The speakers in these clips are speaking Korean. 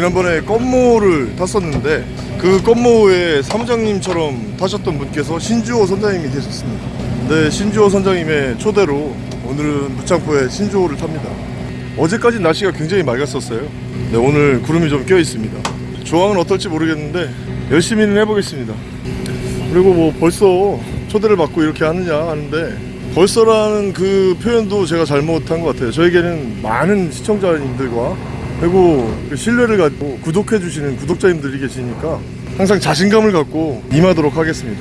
지난번에 껌모를 탔었는데 그 껌모에 사무장님처럼 타셨던 분께서 신주호 선장님이 계셨습니다. 네, 신주호 선장님의 초대로 오늘은 무창포에 신주호를 탑니다. 어제까지 날씨가 굉장히 맑았었어요. 네, 오늘 구름이 좀 껴 있습니다. 조항은 어떨지 모르겠는데 열심히는 해보겠습니다. 그리고 뭐 벌써 초대를 받고 이렇게 하느냐 하는데 벌써라는 그 표현도 제가 잘못한 것 같아요. 저에게는 많은 시청자님들과 그리고 그 신뢰를 갖고 구독해 주시는 구독자님들이 계시니까 항상 자신감을 갖고 임하도록 하겠습니다.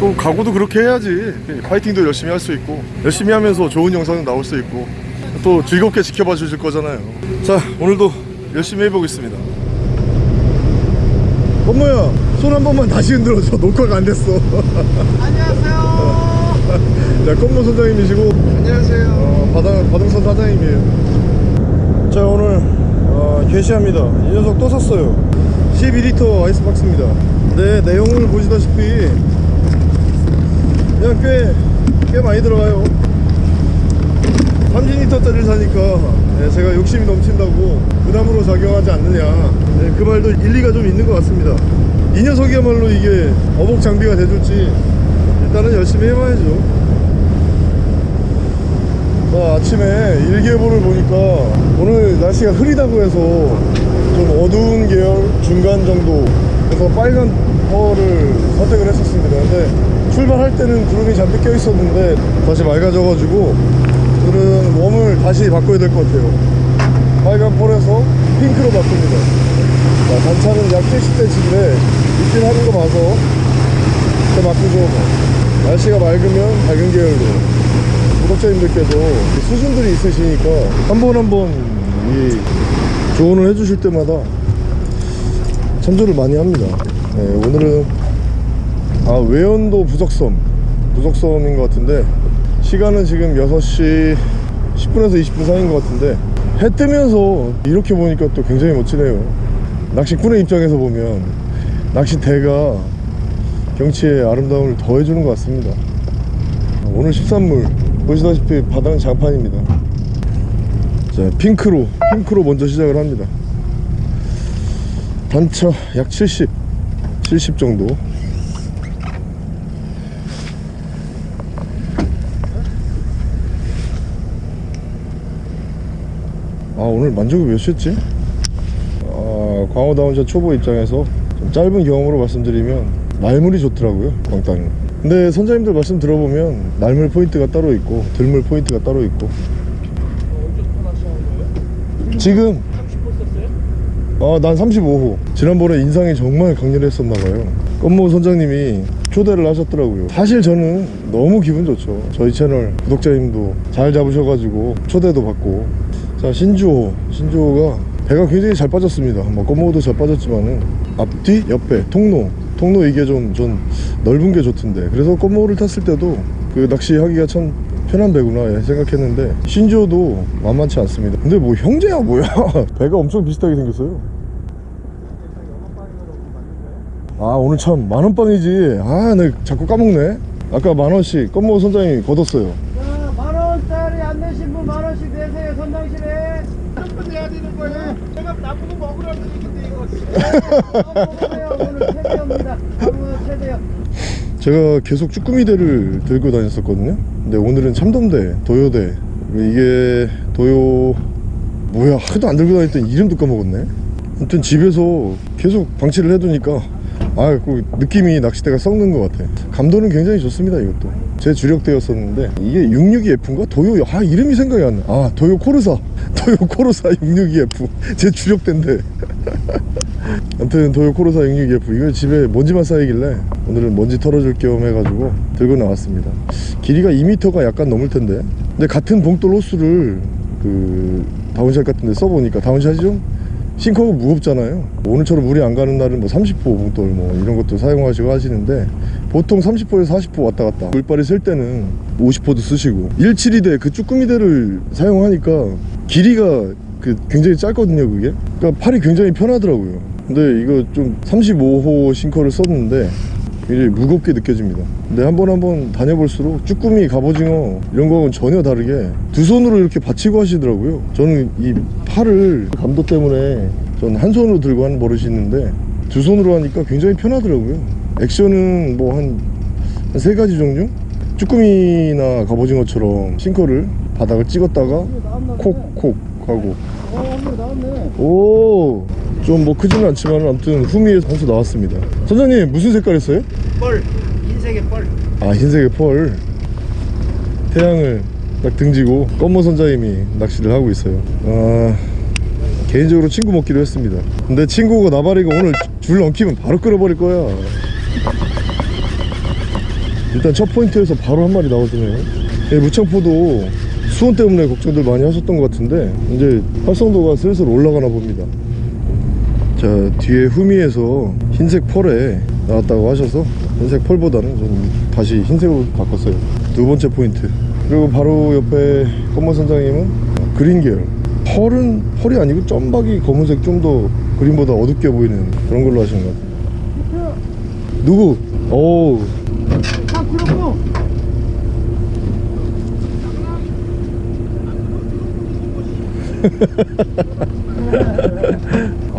또 각오도 그렇게 해야지 파이팅도 열심히 할 수 있고 열심히 하면서 좋은 영상도 나올 수 있고 또 즐겁게 지켜봐 주실 거잖아요. 자 오늘도 열심히 해보겠습니다. 엄마야 손 한 번만 다시 흔들어줘 녹화가 안 됐어 안녕하세요. 자 껌모 선장님이시고 안녕하세요. 어, 바당, 바등선 사장님이에요 자 오늘 어, 게시합니다. 이 녀석 또 샀어요. 12리터 아이스박스입니다. 네 내용을 보시다시피 그냥 꽤, 꽤 많이 들어가요. 30리터짜리를 사니까 네, 제가 욕심이 넘친다고 부담으로 작용하지 않느냐. 네, 그 말도 일리가 좀 있는 것 같습니다. 이 녀석이야말로 이게 어복 장비가 돼줄지 일단은 열심히 해봐야죠 자, 아침에 일기예보를 보니까 오늘 날씨가 흐리다고 해서 좀 어두운 계열 중간 정도 그래서 빨간 펄을 선택을 했었습니다. 근데 출발할 때는 구름이 잔뜩 껴 있었는데 다시 맑아져 가지고 오늘은 웜을 다시 바꿔야 될 것 같아요. 빨간 펄에서 핑크로 바꿉니다. 자, 단차는 약 70cm인데 입질 하는 거 봐서 또 바꾸죠 뭐. 날씨가 맑으면 밝은 계열로 구독자님들께서 수준들이 있으시니까 한 번 한 번 이 조언을 해주실 때마다 참조를 많이 합니다. 네, 오늘은 아 외연도 부적섬 부적섬인 것 같은데 시간은 지금 6시 10분에서 20분 사이인 것 같은데 해 뜨면서 이렇게 보니까 또 굉장히 멋지네요. 낚시꾼의 입장에서 보면 낚시대가 경치의 아름다움을 더해주는 것 같습니다. 오늘 13물 보시다시피 바닥은 장판입니다. 자 핑크로 핑크로 먼저 시작을 합니다. 단차 약 70 70 정도. 아 오늘 만조가 몇이었지? 아 광어 down shot 초보 입장에서 좀 짧은 경험으로 말씀드리면 날물이 좋더라고요 광땅이 근데 선장님들 말씀 들어보면 날물 포인트가 따로 있고 들물 포인트가 따로 있고 지금 아, 난 35호. 지난번에 인상이 정말 강렬했었나봐요. 껌모 선장님이 초대를 하셨더라고요. 사실 저는 너무 기분 좋죠. 저희 채널 구독자님도 잘 잡으셔가지고 초대도 받고. 자, 신주호. 신주호가 배가 굉장히 잘 빠졌습니다. 뭐, 껌모도 잘 빠졌지만은 앞뒤, 옆에, 통로. 통로 이게 좀, 전 넓은 게 좋던데. 그래서 껌모를 탔을 때도 그 낚시하기가 참 편한 배구나 생각했는데 신조도 만만치 않습니다. 근데 뭐 형제야 뭐야? 배가 엄청 비슷하게 생겼어요. 아 오늘 참 만원빵이지. 아 나 자꾸 까먹네. 아까 만원씩 껌모 선장님이 걷었어요. 자, 만 원짜리 안 내신 분 만 원씩 내세요 선장실에. 한분 내야 되는 거예요. 제가 나쁜 거 먹으라는 제가 계속 쭈꾸미대를 들고 다녔었거든요 근데 오늘은 참돔대 도요대 이게 도요 뭐야 하도 안 들고 다녔더니 이름도 까먹었네 아무튼 집에서 계속 방치를 해두니까 아, 그 느낌이 낚싯대가 썩는 것 같아. 감도는 굉장히 좋습니다, 이것도. 제 주력대였었는데, 이게 662F인가? 도요, 아, 이름이 생각이 안 나. 아, 도요 코르사. 도요 코르사 662F. 제 주력대인데. 아무튼 도요 코르사 662F. 이거 집에 먼지만 쌓이길래, 오늘은 먼지 털어줄 겸 해가지고 들고 나왔습니다. 길이가 2m가 약간 넘을 텐데. 근데 같은 봉돌 호수를 그, down shot 같은 데 써보니까, down shot이 좀 sinker가 무겁잖아요 오늘처럼 물이 안 가는 날은 뭐 30호 봉돌 뭐 이런 것도 사용하시고 하시는데 보통 30호에서 40호 왔다 갔다 물발이 셀 때는 50호도 쓰시고 172대 그 쭈꾸미대를 사용하니까 길이가 그 굉장히 짧거든요 그게 그러니까 팔이 굉장히 편하더라고요 근데 이거 좀 35호 싱커를 썼는데 굉장히 무겁게 느껴집니다. 근데 한 번 한 번 다녀볼수록 쭈꾸미 갑오징어 이런 거하고는 전혀 다르게 두 손으로 이렇게 받치고 하시더라고요. 저는 이 팔을 감도 때문에 전 한 손으로 들고 하는 버릇이 있는데 두 손으로 하니까 굉장히 편하더라고요. 액션은 뭐 한 세 가지 종류? 쭈꾸미나 갑오징어처럼 싱커를 바닥을 찍었다가 콕콕 하고. 어. 오, 좀 뭐 크지는 않지만 아무튼 후미에서 한수 나왔습니다. 선장님 무슨 색깔 했어요? 뻘. 흰색의 뻘. 아 흰색의 펄. 태양을 딱 등지고 검모 선장님이 낚시를 하고 있어요. 아 개인적으로 친구 먹기로 했습니다. 근데 친구가 나발이가 오늘 줄 넘기면 바로 끌어버릴 거야. 일단 첫 포인트에서 바로 한 마리 나오더네요. 예, 무창포도 수온 때문에 걱정들 많이 하셨던 것 같은데 이제 활성도가 슬슬 올라가나 봅니다. 자 뒤에 후미에서 흰색 펄에 나왔다고 하셔서 흰색 펄보다는 좀 다시 흰색으로 바꿨어요. 두 번째 포인트. 그리고 바로 옆에 검은 선장님은 그린 계열. 펄은 펄이 아니고 점박이 검은색 좀 더 그린보다 어둡게 보이는 그런 걸로 하시는 것 같아요. 누구? 오딱 그렇고.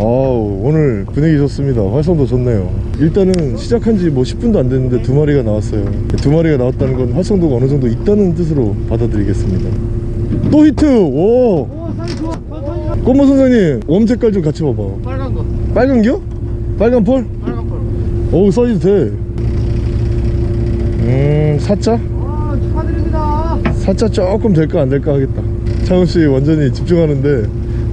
아우 오늘 분위기 좋습니다 활성도 좋네요 일단은 시작한 지 뭐 10분도 안 됐는데 두 마리가 나왔어요 두 마리가 나왔다는 건 활성도가 어느 정도 있다는 뜻으로 받아들이겠습니다 또 히트 오. 꽃모 선생님 웜 색깔 좀 같이 봐봐 빨간 거. 빨간 겨? 빨간 펄? 빨간 펄. 어우 사이즈 돼음 사자? 와, 축하드립니다. 사자 조금 될까 안 될까 하겠다 창훈씨 완전히 집중하는데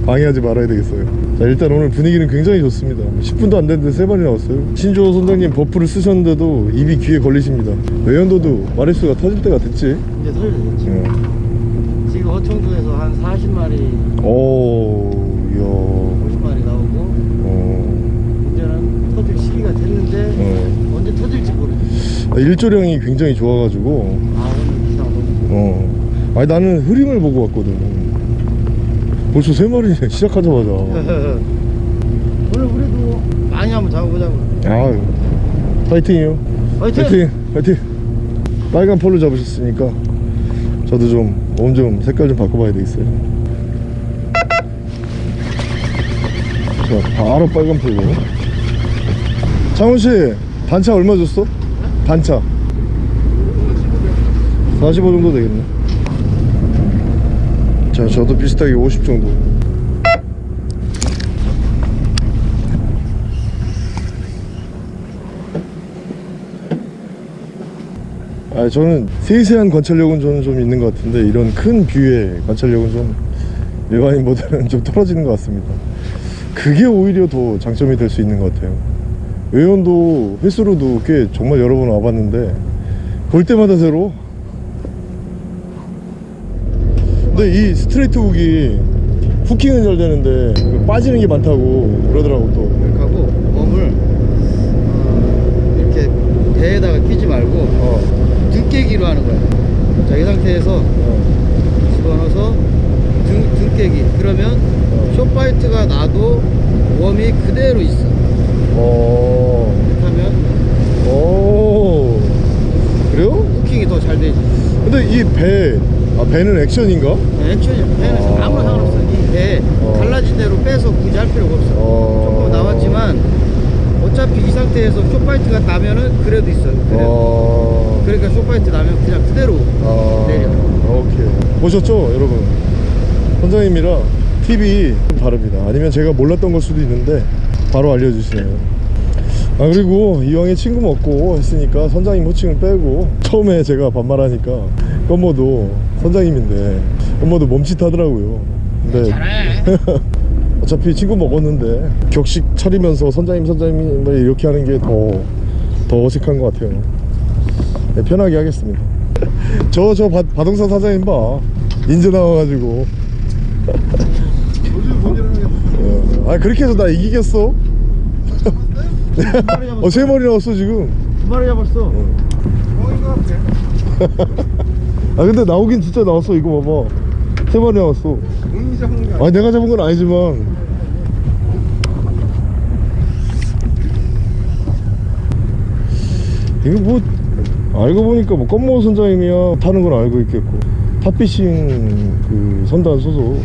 방해하지 말아야 되겠어요 자 일단 오늘 분위기는 굉장히 좋습니다. 10분도 안 됐는데 세 마리 나왔어요. 신조 선장님 버프를 쓰셨는데도 입이 귀에 걸리십니다. 외연도도 마리수가 터질 때가 됐지? 이제 설레겠지. 어. 지금 어청도에서 한 40마리, 오 이야. 50마리 나오고 어, 이제는 터질 시기가 됐는데 어. 언제 터질지 모르겠어. 아, 일조량이 굉장히 좋아가지고. 아 오늘 기상 너무 어. 아니 나는 흐림을 보고 왔거든 벌써 세 마리 시작하자마자. 오늘 우리도 많이 한번 잡아보자고. 아유 파이팅이요. 화이팅! 파이팅 파이팅. 빨간 폴로 잡으셨으니까 저도 좀 몸 좀 색깔 좀 바꿔봐야 되겠어요. 자 바로 빨간 폴로. 창훈씨 단차 얼마 줬어? 단차. 45 정도 되겠네 자 저도 비슷하게 50 정도. 아 저는 세세한 관찰력은 저는 좀 있는 것 같은데 이런 큰 view의 관찰력은 좀 일반인보다는 좀 떨어지는 것 같습니다. 그게 오히려 더 장점이 될 수 있는 것 같아요. 외연도 횟수로도 꽤 정말 여러 번 와봤는데 볼 때마다 새로 근데 이 straight hook이 hooking은 잘 되는데 그 빠지는 게 많다고 그러더라고 또 이렇게 하고 몸을 어, 이렇게 배에다가 끼지 말고 어, 등깨기로 하는 거야. 자, 이 상태에서 어, 집어넣어서 등, 등깨기. 그러면 어. 쇼파이트가 나도 웜이 그대로 있어. 어. 이렇게 하면 오 그래요? 후킹이 더 잘 되지. 근데 이 배, 아 배는 액션인가? 액션이 배는 아. 아무나 상관없어. 이배 어. 갈라진 대로 빼서 굳이 할 필요가 없어. 어. 조금 나왔지만 어차피 이 상태에서 short bite가 나면은 그래도 있어. 그래도. 어... 그러니까 short bite 나면 그냥 그대로 아... 내려. 오케이 보셨죠 여러분 선장님이라 팁이 좀 다릅니다 아니면 제가 몰랐던 걸 수도 있는데 바로 알려주시네요 아 그리고 이왕에 친구 먹고 했으니까 선장님 호칭을 빼고 처음에 제가 반말하니까 껌모도 선장님인데 껌모도 멈칫하더라고요. 근데 어차피 친구 먹었는데 격식 차리면서 선장님 선장님 뭐 이렇게 하는 게더더 어색한 것 같아요. 네, 편하게 하겠습니다. 저 저 바동산 사장님 봐. 인제 나와가지고. 어, 아 그렇게 해서 나 이기겠어? 어세 마리 나왔어 지금. 두 마리 잡았어. 아 근데 나오긴 진짜 나왔어. 이거 봐봐. 세 마리 나왔어. 아니 내가 잡은 건 아니지만. 이거 뭐 알고 보니까 뭐 껌모 선장님이야 타는 건 알고 있겠고. 탑피싱 그 선단 소속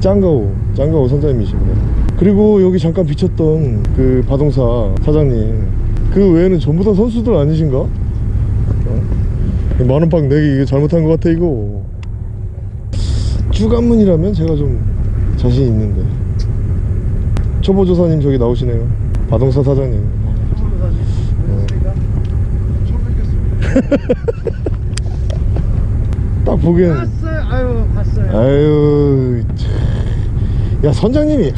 짱가오 짱가오 선장님이십니다. 그리고 여기 잠깐 비쳤던 그 바동사 사장님. 그 외에는 전부 다 선수들 아니신가? 어? 만원빵 내기 이거 잘못한 것 같아 이거. 주간문이라면 제가 좀 자신 있는데. 초보조사님 저기 나오시네요. 바동사 사장님. 딱 보기엔 봤어요. 아유 봤어요. 아유 참. 야 선장님이.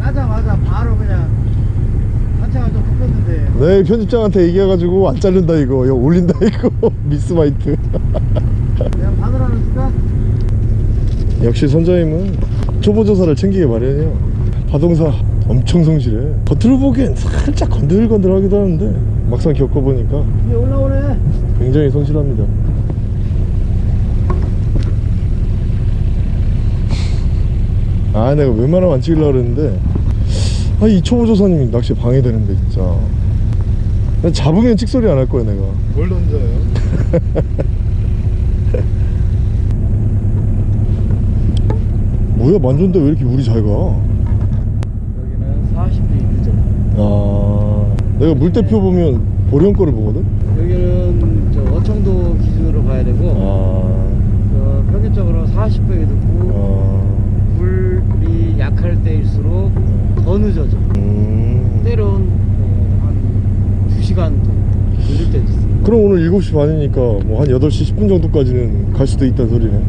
가자마자 바로 그냥 내 편집장한테 얘기해가지고 안 자른다 이거 이거 올린다 이거. 미스마이트. 그냥 바늘하는 순간 역시 선장님은 초보조사를 챙기게 마련이야 바동사 엄청 성실해. 겉으로 보기엔 살짝 건들건들하기도 하는데 막상 겪어보니까 올라오네. 굉장히 성실합니다. 아 내가 웬만하면 안 찍으려고 그랬는데 아이 초보조사님이 낚시 방해되는데 진짜. 나 잡으면 찍소리 안 할 거야 내가 뭘 던져요? 뭐야 만졌는데 왜 이렇게 물이 잘 가? 여기는 40도 이죠 아 내가 물대표 보면 보령 거를 보거든? 여기는 저 어청도 기준으로 봐야 되고 아, 어, 평균적으로 40도에 듣고 아 물이 약할 때일수록 더 늦어져 음. 때론 뭐한2 시간도 늦을 때도 있어 그럼 오늘 7시 반이니까 뭐 한 8시 10분 정도까지는 갈 수도 있다는 소리네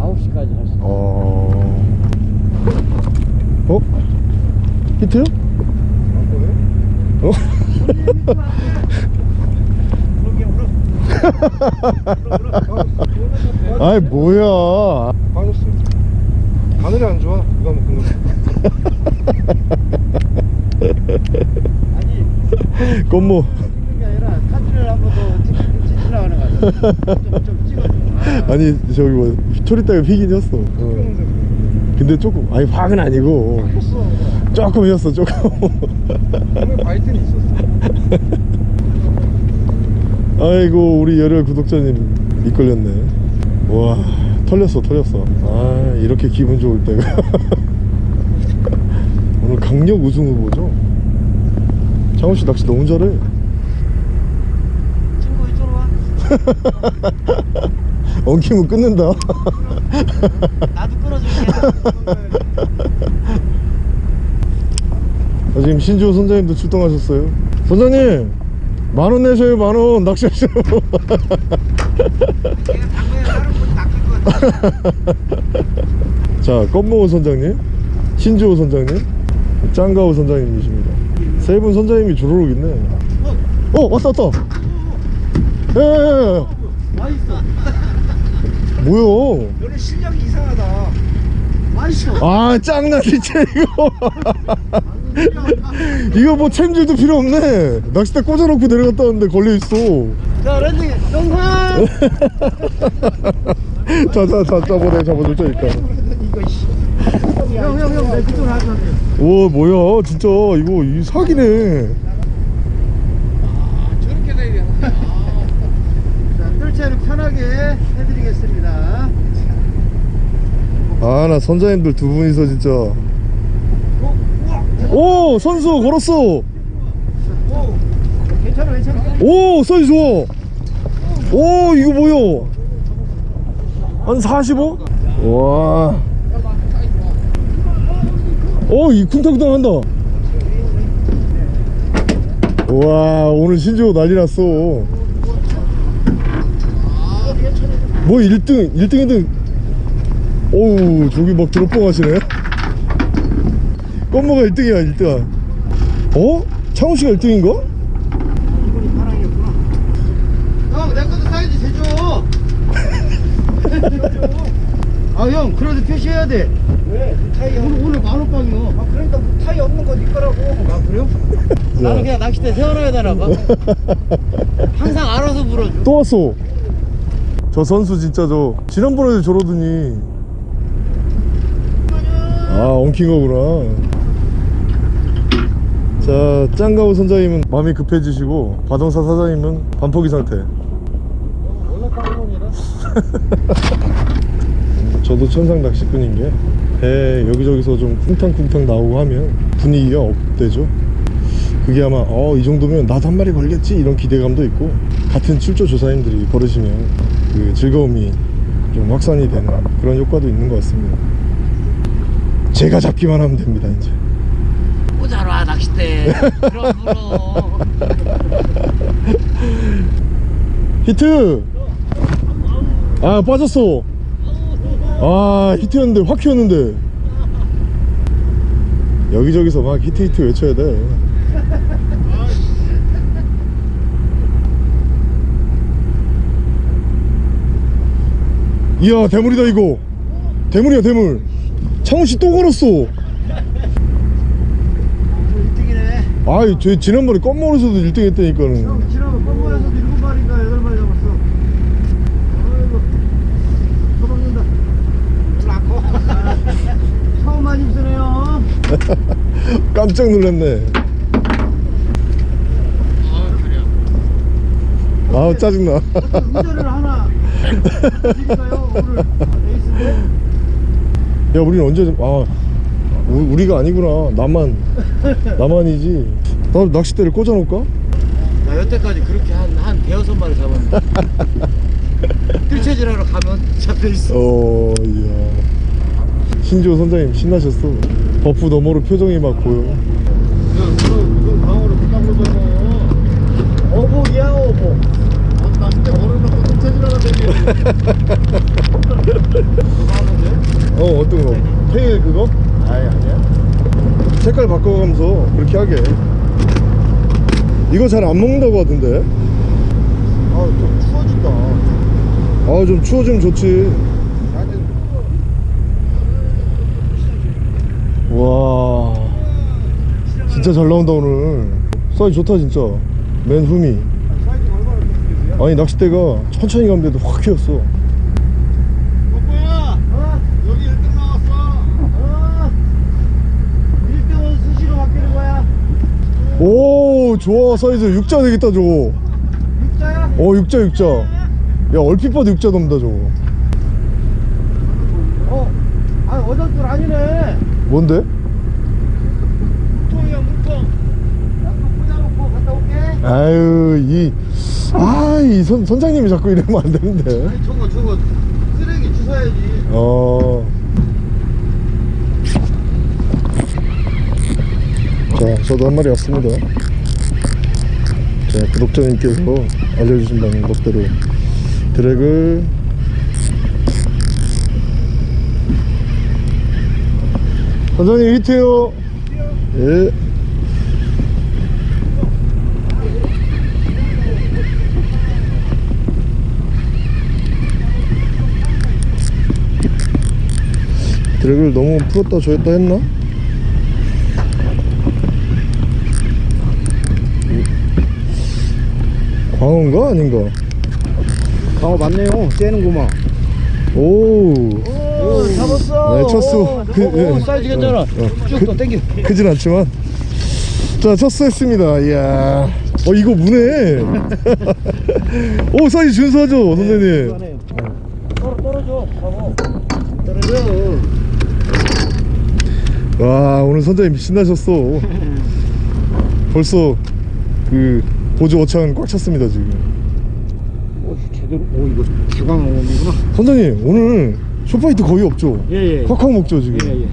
9시까지 갈수 있어 어... 어? 히트요? 어? 아이 뭐야 빠졌어요. 바늘이 안 좋아. 누가 먹는 거. 아, 아니 저기 뭐 초리대가 피긴 했어. 어. 근데 조금 아니 확은 아니고. 조금 이었어 조금. 바이트는 있었어. 아이고 우리 열혈 구독자님 이끌렸네. 와 털렸어 털렸어. 아 이렇게 기분 좋을 때가. 오늘 강력 우승 후보죠 창훈씨 낚시 너무 잘해. 친구 이쪽으로 와. 엉키면 끊는다. 나도 끌어줄게. 아, 지금 신주호 선장님도 출동하셨어요. 선장님 만 원 내셔요 만 원. 낚시하셔요 내가 당근에 다른 분 낚일 것 같아. 자 껌모호 선장님 신주호 선장님 짱가호 선장님이십니다 세 분 선장님이 조로록 있네 어 왔다 왔다 예 맛있어 뭐야 너네 실력이 이상하다 맛있어 아 짱나 진짜 이거 이거 뭐 챔질도 필요 없네 낚싯대 꽂아놓고 내려갔다 왔는데 걸려있어 자 landing 영상 자자자 잡아내 잡아줄 테니까 이거 형형형 내 그쪽으로 하자 오 뭐야 진짜. 이거 이 사기네. 저렇게 돼야 되는 자 뜰채는 편하게 해드리겠습니다. 아 나 선장님들 두 분이서 진짜. 오 선수 걸었어. 오 괜찮아 괜찮아. 오 사이즈 좋아. 오 이거 뭐야? 한 45? 와 오, 이 쿵탕쿵탕 한다. 와, 오늘 신조 난리 났어. 뭐 1등, 1등, 2등. 오우, 저기 막 드롭봉 하시네. 껌모가 1등이야, 1등. 어? 창호 씨가 1등인가? 이분이 파랑이었구나 형내 것도 사이즈 제줘 아형 그래도 표시해야 돼 왜? 타이 오늘, 오늘 만원빵이요 아 그러니까 뭐 타이 없는 거네 거라고 아 그래요? 나는 그냥 낚싯대 세워놔야 되나 봐 항상 알아서 물어줘 또 왔어. 저 선수 진짜 저 지난번에도 저러더니 아 엉킨 거구나. 자 짱가우 선장님은 마음이 급해지시고 바동사 사장님은 반포기 상태. 원래 빵원이라 저도 천상 낚시꾼인 게 배 여기저기서 좀 쿵탕쿵탕 나오고 하면 분위기가 업되죠. 그게 아마 어 이 정도면 나도 한 마리 걸겠지? 이런 기대감도 있고 같은 출조 조사님들이 걸으시면 그 즐거움이 좀 확산이 되는 그런 효과도 있는 것 같습니다. 제가 잡기만 하면 됩니다 이제. 오자라 낚싯대. 그럼 히트! 아 빠졌어 아 히트였는데 확 튀었는데. 여기저기서 막 히트 히트 외쳐야 돼. 이야 대물이다 이거. 대물이야 대물. 창훈씨 또 걸었어. 1등이네. 아이 저 지난번에 껌모에서도 1등 했다니까는 형 지난번 껌모에서도 7마리인가 8마리 잡았어 아이고 도망는다 라코 처음 많이 입으네요 깜짝 놀랐네. 아우 짜증나. 운전을 하나 드릴까요? 오늘 에이스인데? 야 우리는 언제 좀- 아 우, 우리 가 아니구나. 나만. 나만이지. 나 낚싯대를 꽂아놓을까? 나 여태까지 그렇게 한, 한 대여섯 마리 잡았는데. 뜰채질하러 가면 잡혀있어. 어 이야 신조 선장님 신나셨어. buff 너머로 표정이 막 보여. 그건 방어로 끝나보잖아 어복이야 어복 낚싯대 걸어놓고 똥차지라가 되게 어 어떤 거? 테일 그거? 아이 아니야. 색깔 바꿔가면서 그렇게 하게. 이거 잘 안 먹는다고 하던데? 아좀 추워진다. 아 좀 추워지면 좋지 와 진짜 잘 나온다 오늘 사이즈 좋다 진짜 맨 좋겠어요? 아니 낚싯대가 천천히 가면 돼도 확 휘었어 뽀뽀야 어? 여기 1등 나왔어 어? 1등은 수시로 바뀌는 거야 오 좋아 사이즈 육자 되겠다 저거 육자야? 어 육자 육자 야 얼핏 봐도 육자 넘다 저거 어? 아 어전줄 아니네 뭔데? 물통이야 물통 꽂아놓고 갔다 올게 아유 이 아이 선장님이 자꾸 이러면 안 되는데 아니 저거 저거 쓰레기 주워야지 어. 자, 저도 한 마리 왔습니다. 자, 구독자님께서 알려주신 방법대로 드랙을 선장님 히트요. 예. 드랙을 너무 풀었다 조였다 했나? 광어인가 아닌가? 어 맞네요 째는구만 오, 오 잡았어 네, 쳤어. 그, 오, 예. 사이즈 괜찮아. 어, 어. 쭉더 땡겨. 크진 않지만. 자 첫수했습니다. 이야. 어 이거 무네. 오 사이즈 준수하죠 선생님. 떨어, 떨어져. 바보 떨어져. 와 오늘 선장님 신나셨어. 벌써 그 보조 어창 꽉 찼습니다 지금. 오 제대로. 오 이거 주광어음이구나. 선장님 오늘 short bite 거의 없죠? 예예 콱콱 먹죠 지금. 예예.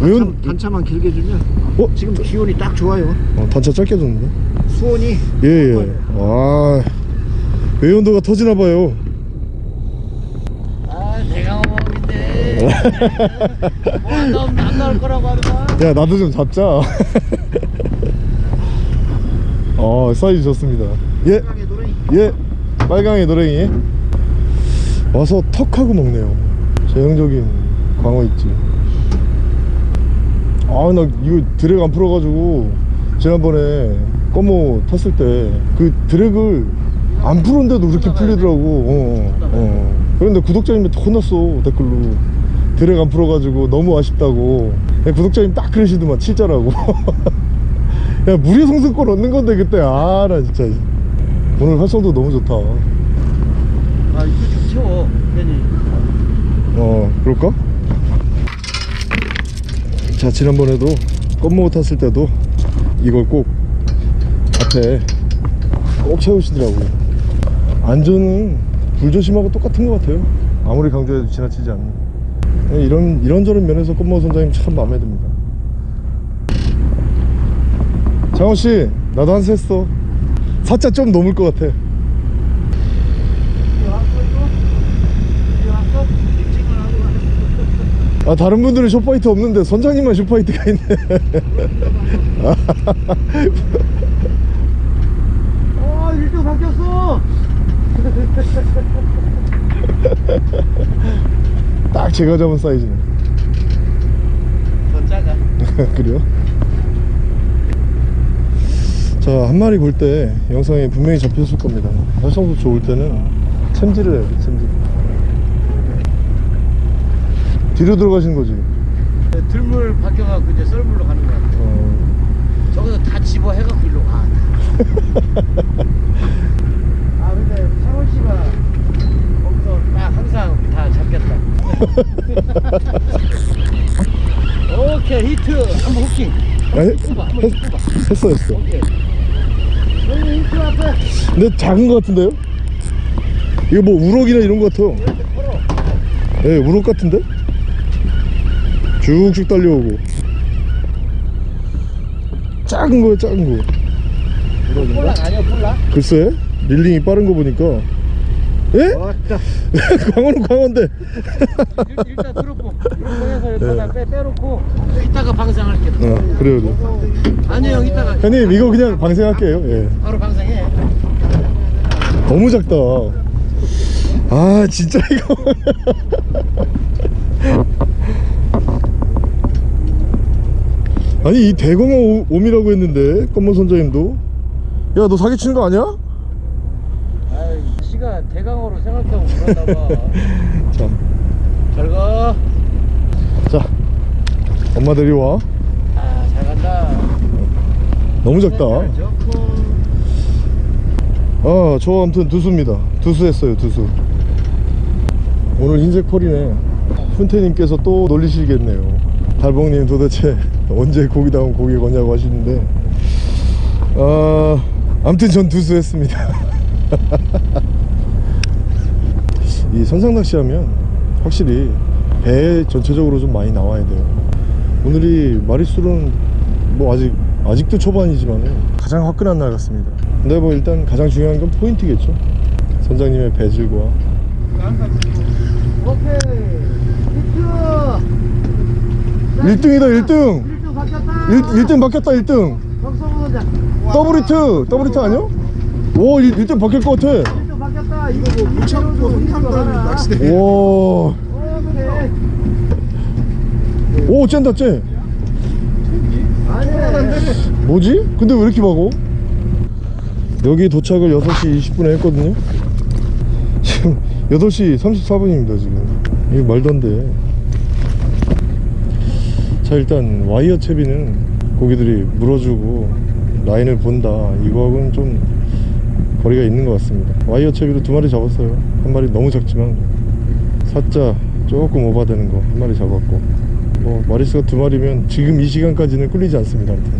외연 단차 만 길게 주면 어? 지금 기온이 딱 좋아요. 어 단차 짧게 줬는데? 수온이 예예. 아 외연도가 터지나 봐요. 아 내가 먹는데. 뭐안 나오면 안 나올 거라고 하는 거야? 야 나도 좀 잡자. 어 사이즈 좋습니다. 예. 땅에 노래 예. 빨강의 노랭이. 와서 턱하고 먹네요 전형적인 광어 있지. 아 나 이거 드랙 안 풀어가지고 지난번에 꺼모 탔을 때 그 드랙을 안 풀었는데도 그렇게 풀리더라고. 어, 어, 어. 그런데 구독자님한테 혼났어 댓글로. 드랙 안 풀어가지고 너무 아쉽다고. 야, 구독자님 딱 그러시더만 진짜라고. 야 무료 성승권 얻는 건데 그때. 아 나 진짜. 오늘 활성도 너무 좋다. 아 이거 좀 채워 어 그럴까? 자 지난번에도 껌모고 탔을 때도 이걸 꼭 앞에 꼭 채우시더라고요. 안전은 불조심하고 똑같은 것 같아요. 아무리 강조해도 지나치지 않는. 네, 이런 이런저런 면에서 껌모고 선장님 참 마음에 듭니다. 장호씨 나도 한수 했어. 사자 좀 넘을 것 같아 아 다른 분들은 short bite 없는데 선장님만 short bite가 있네. 어 1등 바뀌었어. 딱 제가 잡은 사이즈네. 더 작아. 그래요? 자 한 마리 볼 때 영상에 분명히 잡혔을 겁니다. 활성도 좋을 때는 챔질을 해야 돼 챔질 뒤로 들어가시는 거지 들물 바뀌어갖고 이제 썰물로 가는 거야. 어, 저기서 다 집어 해갖고 일로 가. 아 근데 창원 씨가 거기서 딱 항상 다 잡겠다. 오케이 히트 한번 뽑아 한번 했, 뽑아. 했어 했어 오케이. 힌트 앞에 근데 작은 거 같은데요? 이거 뭐 우럭이나 이런 거 같아요 예 우럭 같은데? 쭉쭉 달려오고. 작은 거예요 작은 거. 폴락 아니야 폴락? 글쎄 릴링이 빠른 거 보니까. 예? 광어인데. 일- 일단 들었고. 이렇게 해서 네. 여기다 빼, 빼놓고 이따가 방생할게 어 그래요 그래요. 아니 형 이따가. 형님 이거 그냥 방생할게요. 예. 바로 방생해. 너무 작다. 아 진짜 이거 아니 이 대공어 오- 옴이라고 했는데 검은 선장님도? 야 너 사기치는 거 아니야? 아이 씨가 대강어로 생각하고 그러나봐 자, 잘가. 자 엄마 데려와. 아 잘 간다. 너무 작다. 좋고. 아저 아무튼 두수입니다. 두수 했어요 두수. 오늘 흰색 펄이네. 훈태님께서 또 놀리시겠네요. 달봉님 도대체 언제 고기 다운 고기 거냐고 하시는데 아 아무튼 전 두수 했습니다. 이 선상낚시 하면 확실히 배 전체적으로 좀 많이 나와야 돼요. 오늘이 마리수는 뭐 아직 아직도 초반이지만 가장 화끈한 날 같습니다. 근데 뭐 일단 가장 중요한 건 포인트겠죠. 선장님의 배질과. 오케이. 힌트. 1등이다 1등 1등 바뀌었다. 1, 등 바뀌었다 1등. 박성호 선장 더블 히트 더블 히트 아니야? 오 1, 1등 바뀔 것 같아. 1등 바뀌었다. 이거 뭐 무창고 흥삼단 낚시대. 와, 오케이 오 쨘다 쨘 아니 뭐지? 근데 왜 이렇게 박어? 여기 도착을 6시 20분에 했거든요? 지금 8시 34분입니다 지금. 이거 말도 안돼 자 일단 와이어 채비는 고기들이 물어주고 라인을 본다. 이거하고는 좀 거리가 있는 것 같습니다. 와이어 채비로 두 마리 잡았어요. 한 마리 너무 작지만 사자 조금 오바되는 거 한 마리 잡았고 뭐 마리수가 두 마리면 지금 이 시간까지는 끌리지 않습니다 아무튼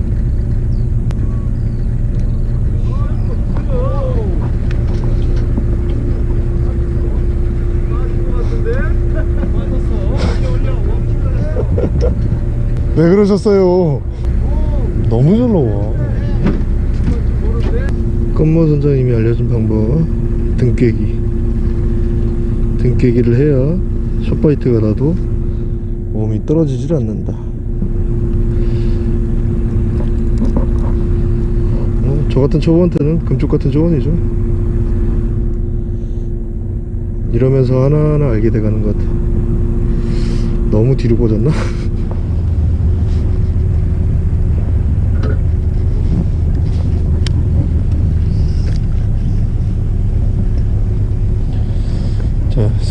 왜 그러셨어요? 너무 잘 나와. 건모 선장님이 알려준 방법 등깨기. 등깨기를 해야 숏바이트가 나도 몸이 떨어지질 않는다. 어, 저 같은 초보한테는 금쪽 같은 조언이죠. 이러면서 하나하나 알게 돼가는 것 같아. 너무 뒤로 꽂았나?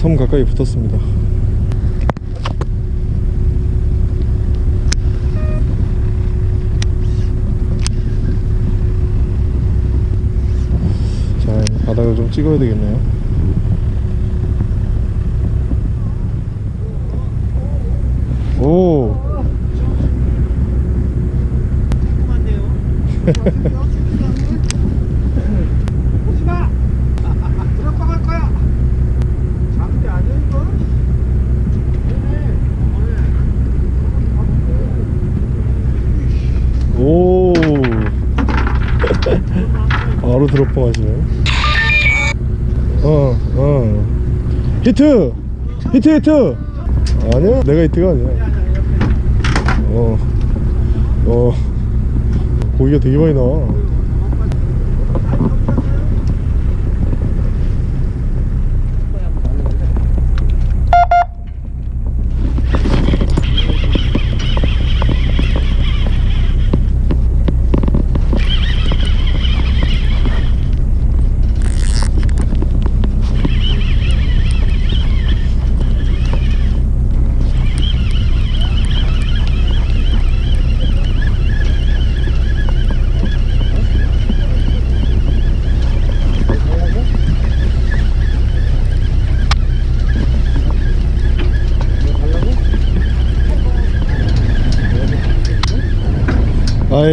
섬 가까이 붙었습니다. 자 바닥을 좀 찍어야 되겠네요. 오! 어, 드롭봉 하시네 어어. 히트! 히트 히트! 아니야? 내가 히트가 아니야. 어. 어. 고기가 되게 많이 나와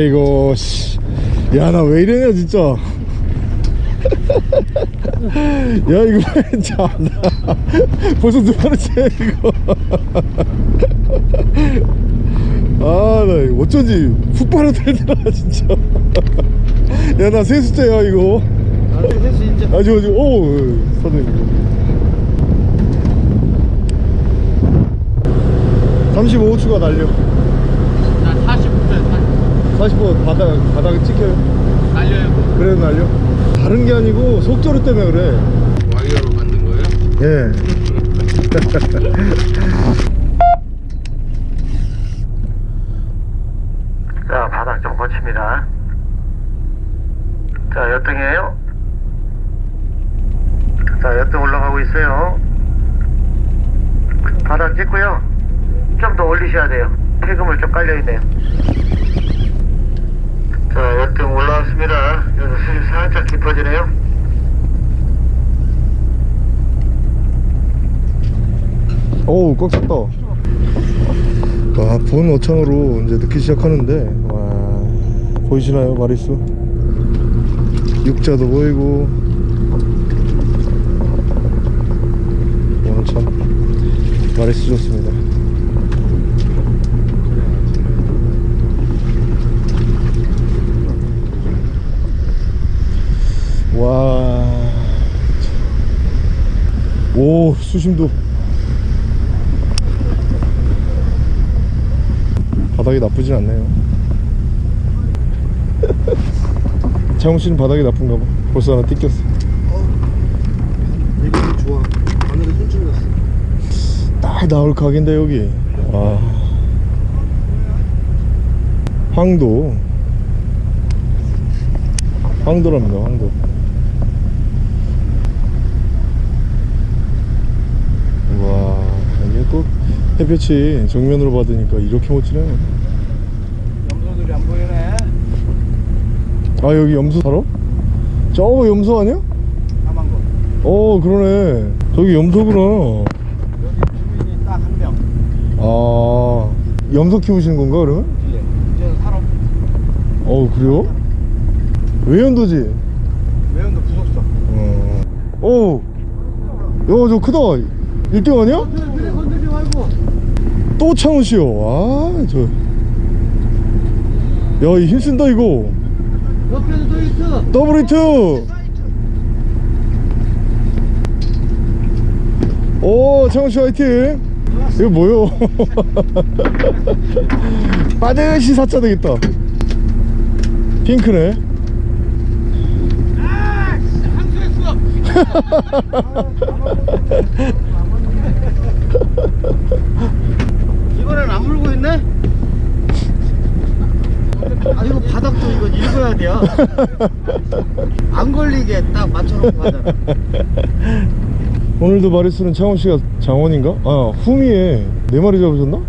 아이고 씨야 나 왜 이러냐 진짜. 야 이거 참나 벌써 두 번째 이거. 아나 어쩐지 훅 빨아들더라 진짜. 야 나 세수째야 이거. 해수 이제 아주 아주 오 선생님. 35초가 날려. 나 40분에 40분 바닥 바닥에 찍혀요 달려요. 그래도 날려 다른 게 아니고 속도를 때문에 그래 와이어로 만든 거예요? 예 자, 바닥 좀 고칩니다. 자, 여등이에요. 자, 여등 올라가고 있어요. 바닥 찍고요. 좀 더 올리셔야 돼요. 폐금을 좀 깔려있네요. 자, 여등 올라왔습니다. 여기서 수심 살짝 깊어지네요. 어우 꽉 찼다 와 본 어창으로 이제 넣기 시작하는데 와 보이시나요 마리수 육자도 보이고 오늘 참 마리수 좋습니다 와 오 수심도. 바닥이 나쁘진 않네요. 장훈 씨는 바닥이 나쁜가 봐. 벌써 하나 뜯겼어. 느낌이 좋아. 바늘에 손질 났어. 딱 나올 각인데 여기. 와. 황도. 황도랍니다 황도 와 이게 또 햇볕이 정면으로 받으니까 이렇게 멋지네 염소들이 안 보이네 아 여기 염소 살아? 저거 염소 아니야? 까만 거어 그러네 저기 염소구나 여기 주민이 딱 한명 아 염소 키우시는 건가 그러면? 뒤에 이제 살아 어 그래요? 외연도지? 외연도 부속서 어. 오! 야, 저 크다. 1등 아니야? 또 창훈씨요. 아, 저. 야, 이 힘쓴다, 이거. 옆에도 또 있어 더블 히트! 오, 창훈씨 화이팅! 이거 뭐요? 빠듯이 사자 되겠다. 핑크네. 이 번엔 안 물고 있네? 아 이거 바닥도 이거 읽어야 돼요 안 걸리게 딱 맞춰놓고 하잖아 오늘도 마리수는 창원 씨가 장원인가? 아 후미에 네 마리 잡으셨나?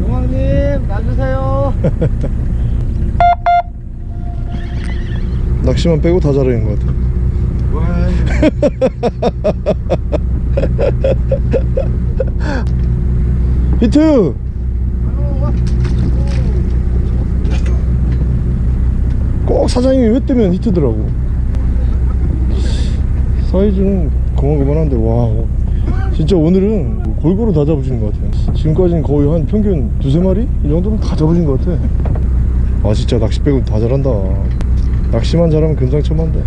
용왕님 놔주세요 낚시만 빼고 다 잘하는 것 같아. 히트! 꼭 사장님이 왜 뜨면 히트더라고. 사이즈는 그만그만한데 와 진짜 오늘은 골고루 다 잡으시는 것 같아요. 지금까지는 거의 한 평균 두세 마리? 이 정도는 다 잡으신 것 같아. 아 진짜 낚시 빼고 다 잘한다. 낚시만 잘하면 금상첨화인데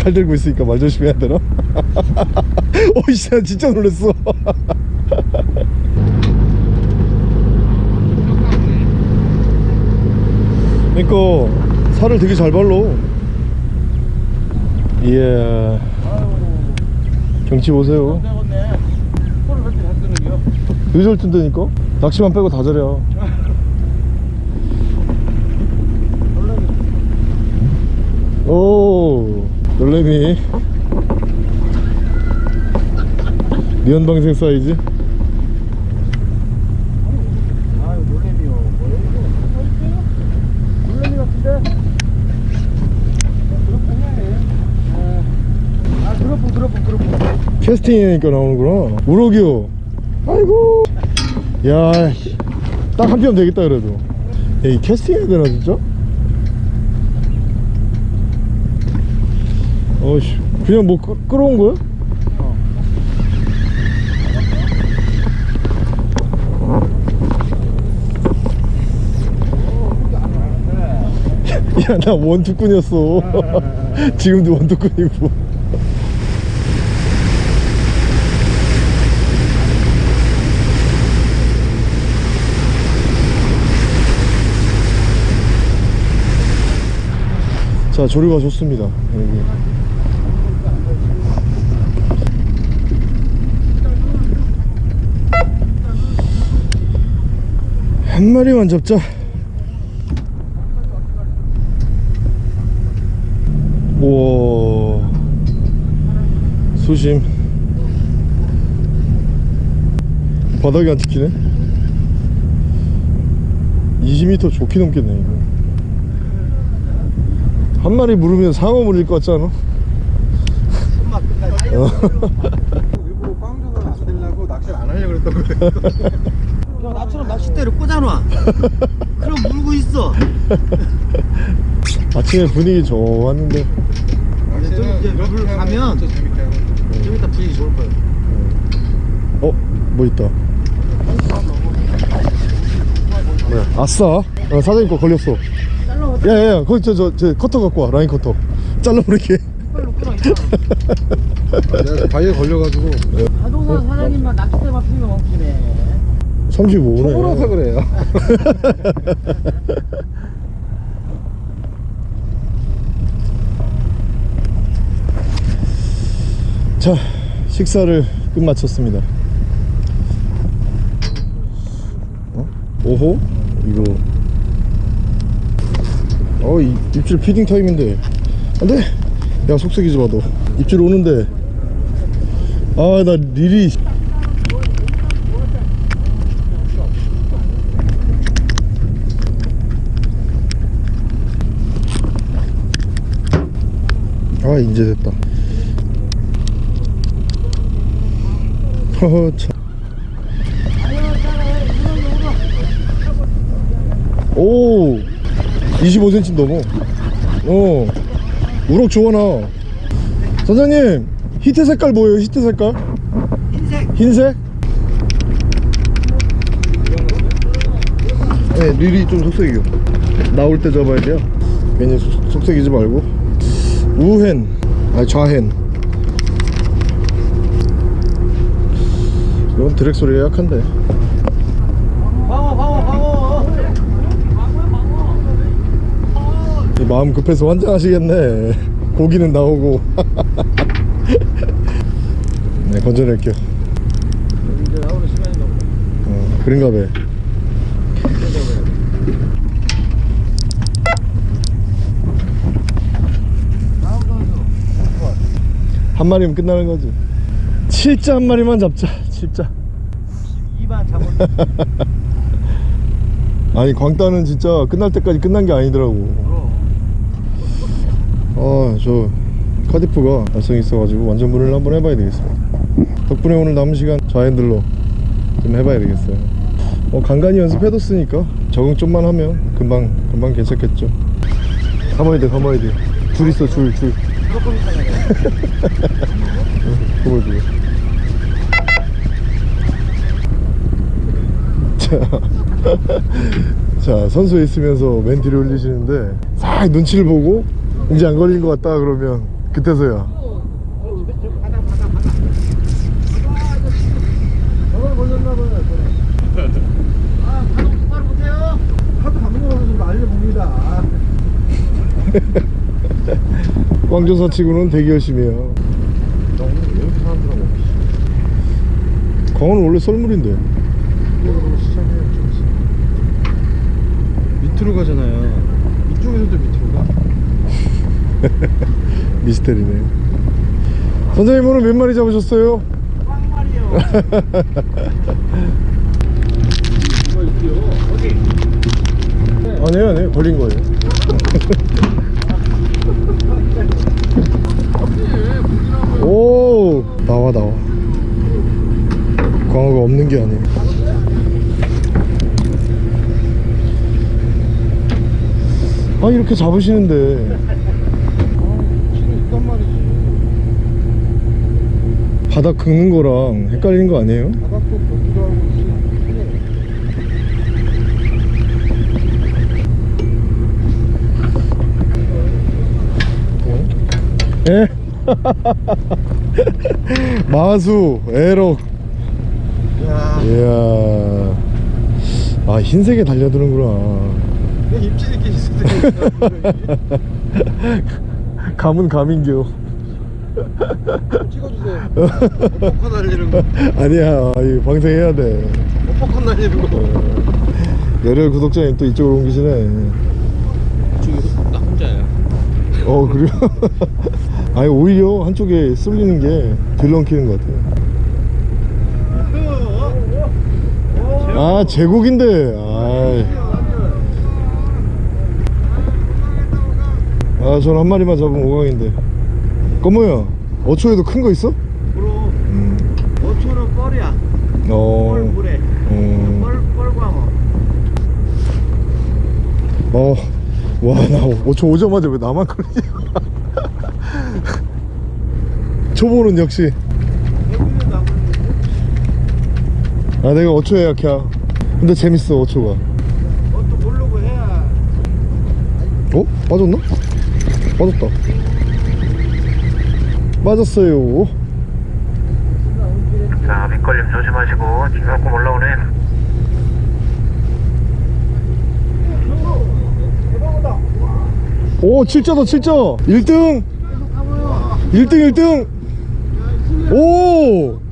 칼 들고 있으니까 말 조심해야 되나? 어이씨 나 진짜 놀랐어. 그러니까 살을 되게 잘 발로 이야 경치 보세요. 잘 뜬다니까? 낚시만 빼고 다 잘해 오 놀래미. 미연방생 사이즈? 캐스팅이니까 나오는구나. 우럭이요 아이고. 야딱 한편 되겠다 그래도. 야, 이 캐스팅 해야 되나 진짜? 어이씨 그냥 뭐 끌, 끌어온 거야? 야나 원투꾼이었어. 지금도 원투꾼이고. 자 조류가 좋습니다 여기 한 마리만 잡자. 우와. 수심. 바닥이 안 찍히네? 20m 좋게 넘겠네 이거. 한 마리 물으면 상어 물릴 것 같지 않아? 일부러 꽝조가 안 되려고 낚시를 안 하려고 그랬던 거예요 낚싯대를 꽂아놔. 그럼 물고 있어. 아침에 분위기 좋았는데. 좀 이제 물 가면 하고 좀 이따 분위기 좋을 거야 어? 뭐 있다. 뭐야 아싸. 어, 사장님 거 걸렸어. 야야야 거기 저 저 저 커터 갖고 와 라인 커터. 잘라버리게. 내가 바위에 걸려가지고. 자동차 사장님만 낚싯대만 피면 멈추네 35네. 초보라서 그래요. 자 식사를 끝마쳤습니다. 어? 오호? 이거. 어 이, 입질 feeding time인데. 안돼! 야 속썩이지 마 너 입질 오는데. 아 나 릴이 아 이제 됐다. 허허 참. 오 25cm 넘어. 어 우럭 좋아 나? 선장님 히트 색깔 뭐예요? 히트 색깔? 흰색. 흰색? 네 릴이 좀 속색이요. 나올 때 잡아야 돼요. 괜히 속- 속색이지 말고 우헨 아니 좌헨. 이건 드랙 소리가 약한데. 방어 방어 방어 이 마음 급해서 환장하시겠네. 고기는 나오고. 네 건져낼게요. 어, 그런가 봐 다음 선수 한 마리면 끝나는 거지. 칠자 한 마리만 잡자. 칠자. 2반 잡을 아니 광따는 진짜 끝날 때까지 끝난 게 아니더라고. 아저 카디프가 발성 있어가지고 완전 물을 한번 해봐야 되겠어 덕분에 오늘 남은 시간 좌핸들로 좀 해봐야 되겠어요. 어, 간간히 연습해뒀으니까 적응 좀만 하면 금방 금방 괜찮겠죠. 감아야 돼 감아야 돼줄 있어 줄줄 그걸 그걸 자, 자 선수에 있으면서 맨 뒤를 올리시는데 싹 눈치를 보고 이제 안 걸린 것 같다 그러면 그때서야. 광조사 치고는 되게 열심히 해요 너무 왜 이렇게 사람들하고 광어는 원래 썰물인데. 이쪽으로 밑으로 가잖아요. 이쪽에서도 밑으로 가? 미스테리네. 선생님 오늘 몇 마리 잡으셨어요? 빵말이요. 아니에요. 아니에요 걸린 거예요 오 나와 나와 광어가 없는 게 아니에요. 아 이렇게 잡으시는데. 말이지. 바닥 긁는 거랑 헷갈리는 거 아니에요? 예? 마수 에럭. 야 이야. 아 흰색에 달려드는구나. 내 입질 있게 있을 때 감은 감인겨. 찍어주세요. 뻑뻑한 날리는 거. 아니야 이 방생해야 돼. 뻑뻑한 날리는 거. 열혈 구독자님 또 이쪽으로 옮기시네. 저기 나 혼자야. 어 그래요? 아니 오히려 한쪽에 쏠리는 게덜 엉키는 것 같아요 아 제국인데 아이. 아, 전한 마리만 잡으면 5강인데. 꺼모야, 어초에도 큰 거 있어? 그럼 음, 5초는 뻘이야. 어, 뻘 물에. 음, 뻘 뻘광어. 어, 와, 나 5초 오자마자 왜 나만 그러냐. 초보는 역시. 여기는 나무. 아, 내가 5초에 약해. 근데 재밌어, 5초가. 그것도 모르고 해야. 어? 빠졌나? 빠졌다. 빠졌어요. 자, 밑걸림 조심하시고 조금 올라오네. 오, 7자다, 7자. 1등. 1등, 1등. 오!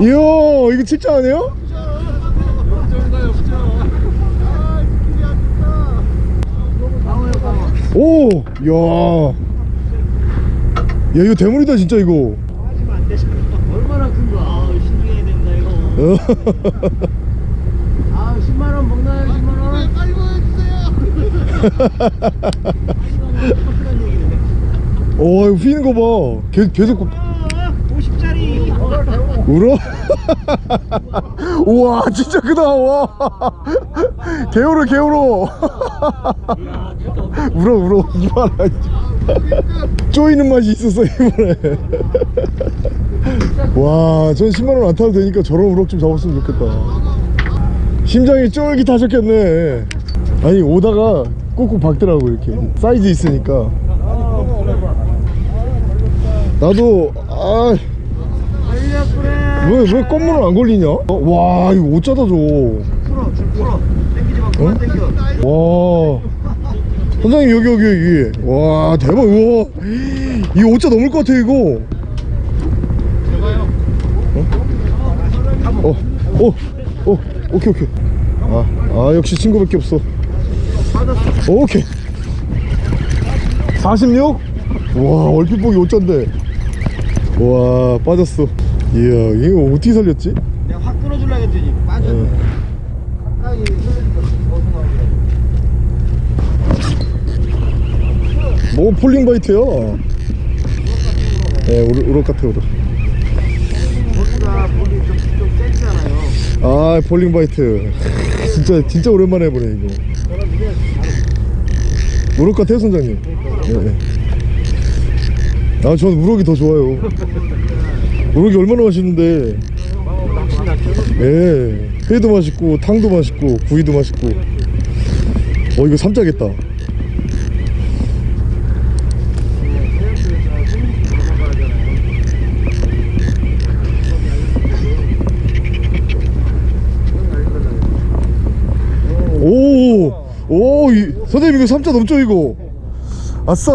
이야, 이거 7자 아니에요? 오! 야. 야, 이거 대물이다, 진짜 이거. 하시면 안 되시고. 얼마나 큰 거? 아, 신중해야 된다 이거. 어. 아, 10만 원 먹나요? 10만 원? 아이고 해주세요. 오, 이거 휘는 거 봐. 계속, 계속. 50짜리. 울어? 우와 진짜 크다. 와. 개울어 개울어 울어 울어. 이봐라. 쪼이는 맛이 있었어 이번에. 와전 10만원 안 타도 되니까 저런 우럭 좀 잡았으면 좋겠다. 심장이 쫄깃하셨겠네. 아니 오다가 꾹꾹 박더라고 이렇게. 사이즈 있으니까. 나도 아 왜, 왜 껌물은 안 걸리냐? 어, 와, 이거 어쩌다 줘. 풀어, 줄 풀어. 당기지 마, 그만 당겨. 와. 선장님, 여기, 여기, 여기. 와, 대박, 우와. 이거 어쩌 넘을 것 같아, 이거. 어? 어, 어, 어, 오케이, 오케이. 아, 아, 역시 친구밖에 없어. 오케이. 46? 와, 얼핏 보기 5자인데. 와, 빠졌어. 이야, 이거 어떻게 살렸지? 내가 확 끊어주려고 했더니 빠졌네. 어. 가까이 벗어나오네. 뭐 falling bite야 예 우럭, 우럭 같아 우럭 거기가 물이 좀, 좀 세지잖아요. 아 falling bite 진짜 진짜 오랜만에 해보네 이거 우럭 같아요 선장님 예. 아 전 우럭이 더 좋아요 우럭이 얼마나 맛있는데 예 회도 맛있고 탕도 맛있고 구이도 맛있고 어 이거 삼짜겠다 오, 오, 이, 선생님 이거 삼자 넘죠 이거? 아싸.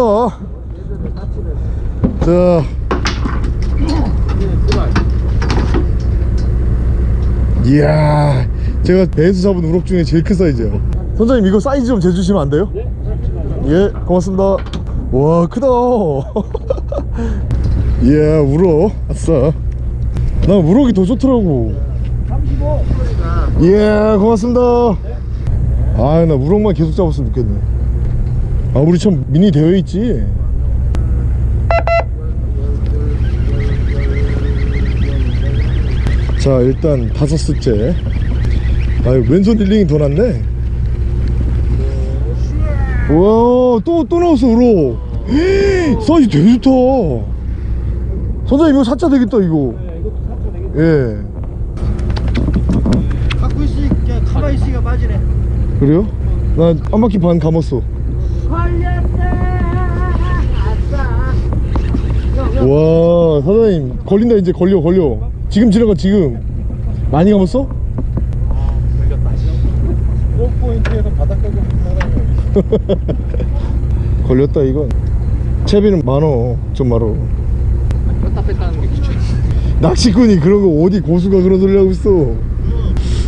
자, 이야, 제가 배에서 잡은 우럭 중에 제일 큰 사이즈야. 선생님 이거 사이즈 좀 재주시면 안 돼요? 예, 고맙습니다. 와, 크다. 이야, 우럭, 아싸. 나 우럭이 더 좋더라고. 35. 예 고맙습니다 아나 우럭만 계속 잡았으면 좋겠네 아 우리 참 미니 대회 있지 자 일단 다섯 수째. 아 왼손 reeling이 더 낫네. 우와 또 또 나왔어 우럭 사이즈 되게 좋다. 선생님 이거 사자 되겠다 이거. 예. 가끔씩 그냥 가만히 있으니까 빠지네. 그래요? 나 한 바퀴 반 감았어. 걸렸다. 와 사장님 걸린다 이제. 걸려 걸려 지금 지나가 지금. 많이 감았어? 드롭 포인트에서 바닥 사람이 걸렸다 이건. 채비는 많어 좀 말어 뺐다 뺐다 하는 게 귀찮아 낚시꾼이 그런 거 어디 고수가 그런 소리 하고 있어.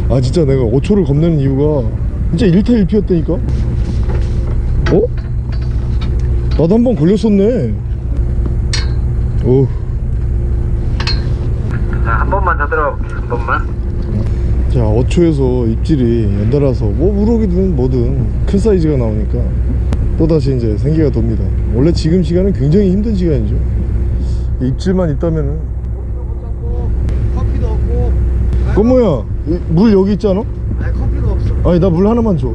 아 진짜 내가 5초를 겁내는 이유가 진짜 1타 1피였다니까? 어? 나도 한 번 걸렸었네. 오 자, 한 번만 더 들어볼게요. 한 번만. 자 어초에서 입질이 연달아서 뭐 우럭이든 뭐든 큰 사이즈가 나오니까 또다시 이제 생기가 돕니다 원래 지금 시간은 굉장히 힘든 시간이죠 입질만 있다면은 커피도 없고. 꽃모야 이- 물 여기 있지 않아? 아니 커피가 없어. 아니 나 물 하나만 줘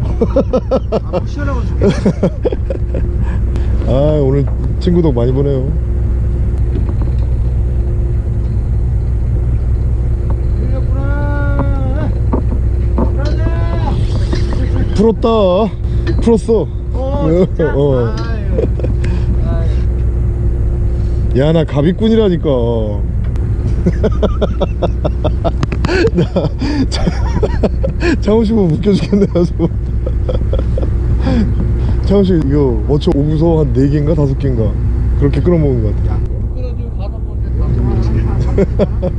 아, 뭐 시원하고 좋겠어. 아 오늘 친구 덕 많이 보네요 들렸구나. 가자. 풀었다 풀었어 어, 진짜. 어. 아유. 아유. 야나 가비꾼이라니까 나 창호씨 보면 웃겨 죽겠네 창호씨 이거 어처 오구서 한 4개인가 5개인가 그렇게 끌어먹은 것 같아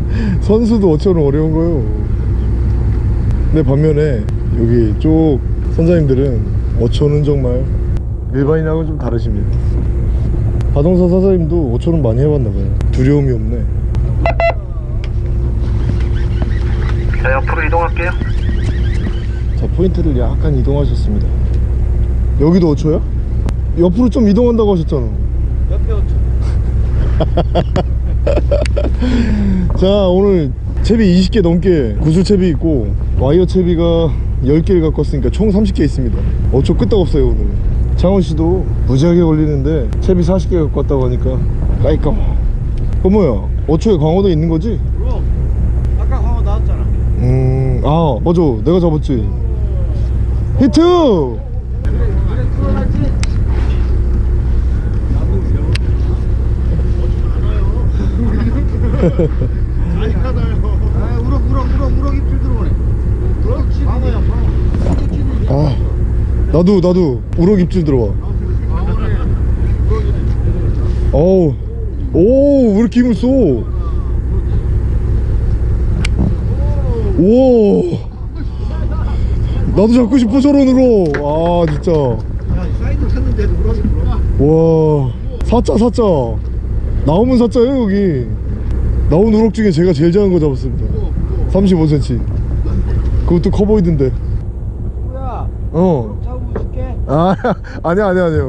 선수도 어처는 어려운 거요 근데 반면에 여기 쪽 선장님들은 어처는 정말 일반인하고는 좀 다르십니다 바동사 사장님도 어처는 많이 해봤나봐요 두려움이 없네 자, 옆으로 이동할게요. 자 포인트를 약간 이동하셨습니다 여기도 어초야? 옆으로 좀 이동한다고 하셨잖아 옆에 오죠. 자 오늘 채비 20개 넘게 구슬 채비 있고 와이어 채비가 10개를 갖고 왔으니까 총 30개 있습니다. 어초 끄떡없어요 오늘. 창원씨도 무지하게 걸리는데 채비 40개 갖고 왔다고 하니까 까이까 그 뭐야? 어초에 광어도 있는 거지? 그럼. 아까 광어 나왔잖아. 음아 맞아. 내가 잡았지. 히트 그래 풀어놨지. 아니 하나요. 아 우럭 우럭 우럭 우럭 입질 들어오네. 우럭 입질 광어야 광어. 아 나도 나도. 우럭 입질 들어와. 어우. 오왜 이렇게 힘을 써? 오 나도 잡고 싶어 저런 우럭 아 진짜. 와. 사자 사자. 나오면 사자예요 여기. 나온 우럭 중에 제가 제일 작은 거 잡았습니다. 35cm 그것도 커 보이던데. 뭐야? 어 잡으면 줄게. 아, 아니야, 아니야, 아니야.